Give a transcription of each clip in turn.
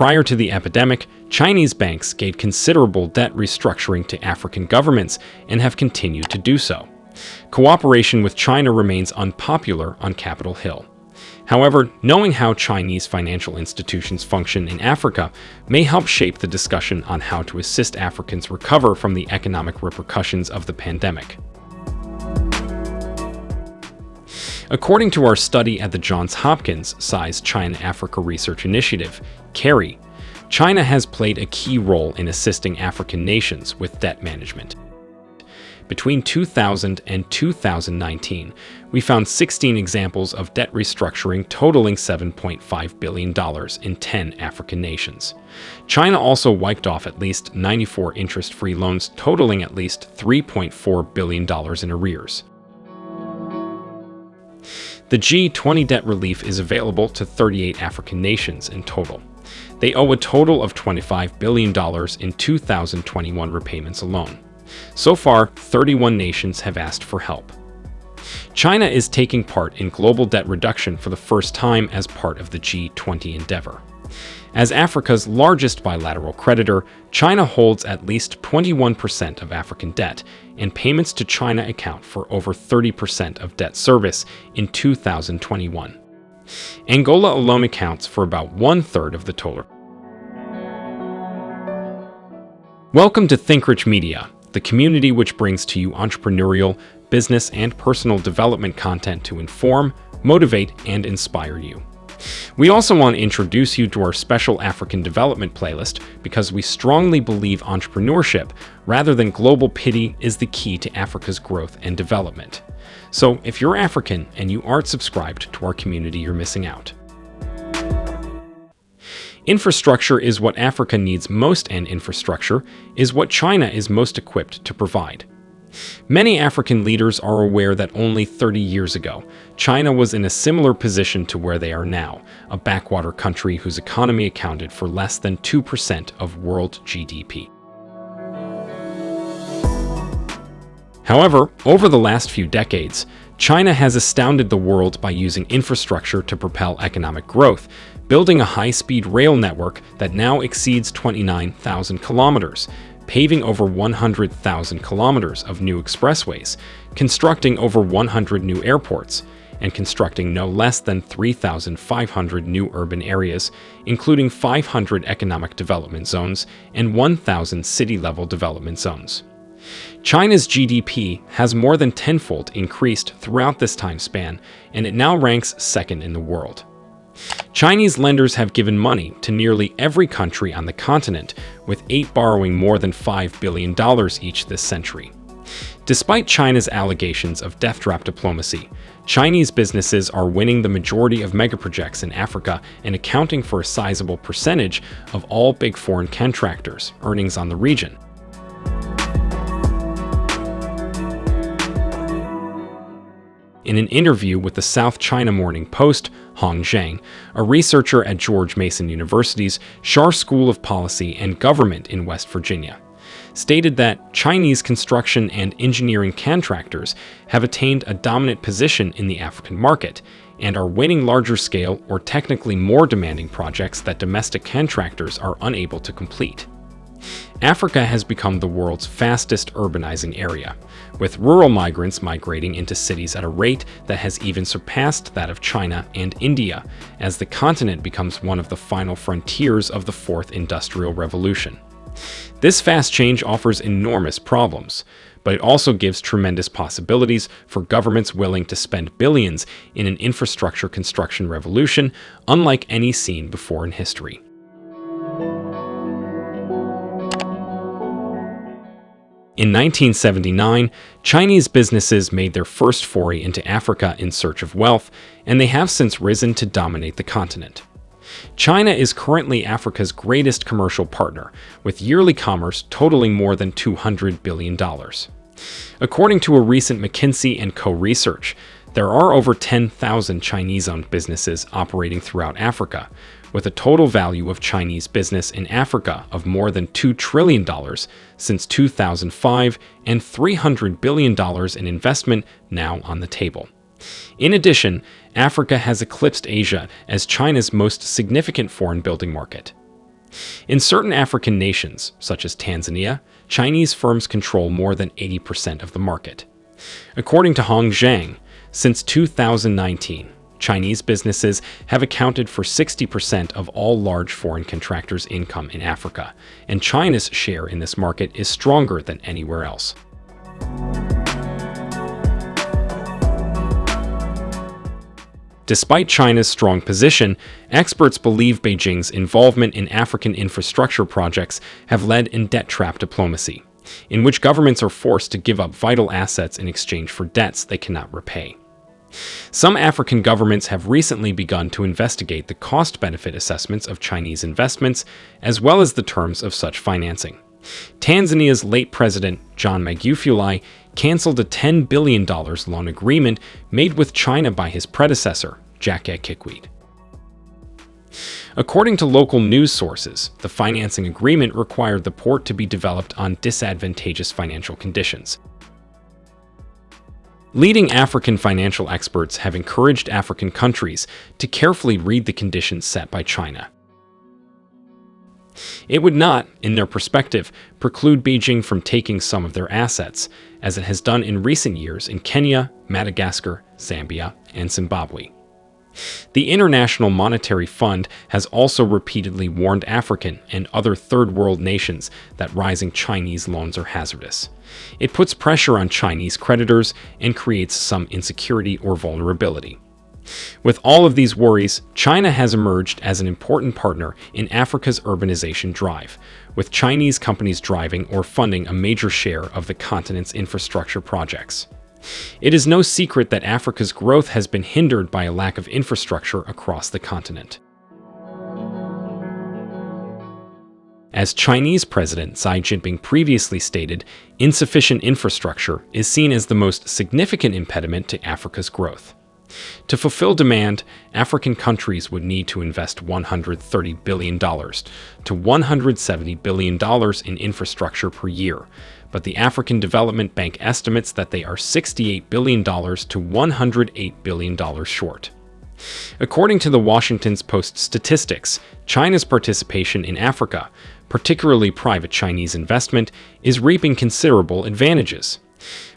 Prior to the epidemic, Chinese banks gave considerable debt restructuring to African governments and have continued to do so. Cooperation with China remains unpopular on Capitol Hill. However, knowing how Chinese financial institutions function in Africa may help shape the discussion on how to assist Africans recover from the economic repercussions of the pandemic. According to our study at the Johns Hopkins SAIS China-Africa Research Initiative, CARI, China has played a key role in assisting African nations with debt management. Between 2000 and 2019, we found 16 examples of debt restructuring totaling $7.5 billion in 10 African nations. China also wiped off at least 94 interest-free loans totaling at least $3.4 billion in arrears. The G20 debt relief is available to 38 African nations in total. They owe a total of $25 billion in 2021 repayments alone. So far, 31 nations have asked for help. China is taking part in global debt reduction for the first time as part of the G20 endeavor. As Africa's largest bilateral creditor, China holds at least 21% of African debt, and payments to China account for over 30% of debt service in 2021. Angola alone accounts for about one-third of the total. Welcome to ThinkRich Media, the community which brings to you entrepreneurial, business, and personal development content to inform, motivate, and inspire you. We also want to introduce you to our special African development playlist because we strongly believe entrepreneurship, rather than global pity, is the key to Africa's growth and development. So if you're African and you aren't subscribed to our community, you're missing out. Infrastructure is what Africa needs most and infrastructure is what China is most equipped to provide. Many African leaders are aware that only 30 years ago, China was in a similar position to where they are now, a backwater country whose economy accounted for less than 2% of world GDP. However, over the last few decades, China has astounded the world by using infrastructure to propel economic growth, building a high-speed rail network that now exceeds 29,000 kilometers, paving over 100,000 kilometers of new expressways, constructing over 100 new airports, and constructing no less than 3,500 new urban areas, including 500 economic development zones and 1,000 city-level development zones. China's GDP has more than tenfold increased throughout this time span, and it now ranks second in the world. Chinese lenders have given money to nearly every country on the continent, with eight borrowing more than $5 billion each this century. Despite China's allegations of debt trap diplomacy, Chinese businesses are winning the majority of megaprojects in Africa and accounting for a sizable percentage of all big foreign contractors' earnings on the region. In an interview with the South China Morning Post, Hong Zhang, a researcher at George Mason University's Schar School of Policy and Government in West Virginia, stated that Chinese construction and engineering contractors have attained a dominant position in the African market and are winning larger scale or technically more demanding projects that domestic contractors are unable to complete. Africa has become the world's fastest urbanizing area, with rural migrants migrating into cities at a rate that has even surpassed that of China and India, as the continent becomes one of the final frontiers of the Fourth Industrial Revolution. This fast change offers enormous problems, but it also gives tremendous possibilities for governments willing to spend billions in an infrastructure construction revolution unlike any seen before in history. In 1979, Chinese businesses made their first foray into Africa in search of wealth, and they have since risen to dominate the continent. China is currently Africa's greatest commercial partner, with yearly commerce totaling more than $200 billion. According to a recent McKinsey & Co. research, there are over 10,000 Chinese-owned businesses operating throughout Africa, with a total value of Chinese business in Africa of more than $2 trillion since 2005 and $300 billion in investment now on the table. In addition, Africa has eclipsed Asia as China's most significant foreign building market. In certain African nations, such as Tanzania, Chinese firms control more than 80% of the market. According to Hong Zhang, since 2019, Chinese businesses have accounted for 60% of all large foreign contractors' income in Africa, and China's share in this market is stronger than anywhere else. Despite China's strong position, experts believe Beijing's involvement in African infrastructure projects have led in debt trap diplomacy, in which governments are forced to give up vital assets in exchange for debts they cannot repay. Some African governments have recently begun to investigate the cost-benefit assessments of Chinese investments, as well as the terms of such financing. Tanzania's late president, John Magufuli, canceled a $10 billion loan agreement made with China by his predecessor, Jakaya Kikwete. According to local news sources, the financing agreement required the port to be developed on disadvantageous financial conditions. Leading African financial experts have encouraged African countries to carefully read the conditions set by China. It would not, in their perspective, preclude Beijing from taking some of their assets, as it has done in recent years in Kenya, Madagascar, Zambia, and Zimbabwe. The International Monetary Fund has also repeatedly warned African and other third world nations that rising Chinese loans are hazardous. It puts pressure on Chinese creditors and creates some insecurity or vulnerability. With all of these worries, China has emerged as an important partner in Africa's urbanization drive, with Chinese companies driving or funding a major share of the continent's infrastructure projects. It is no secret that Africa's growth has been hindered by a lack of infrastructure across the continent. As Chinese President Xi Jinping previously stated, insufficient infrastructure is seen as the most significant impediment to Africa's growth. To fulfill demand, African countries would need to invest $130 billion to $170 billion in infrastructure per year, but the African Development Bank estimates that they are $68 billion to $108 billion short. According to the Washington Post statistics, China's participation in Africa, particularly private Chinese investment, is reaping considerable advantages.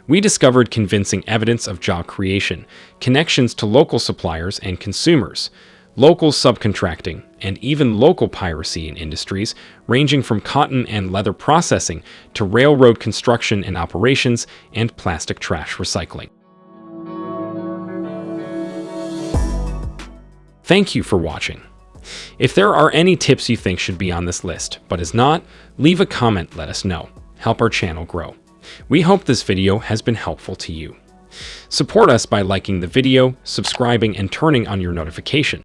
We discovered convincing evidence of job creation, connections to local suppliers and consumers, local subcontracting, and even local piracy in industries ranging from cotton and leather processing to railroad construction and operations and plastic trash recycling. Thank you for watching. If there are any tips you think should be on this list, but is not, leave a comment let us know. Help our channel grow. We hope this video has been helpful to you. Support us by liking the video, subscribing, and turning on your notification.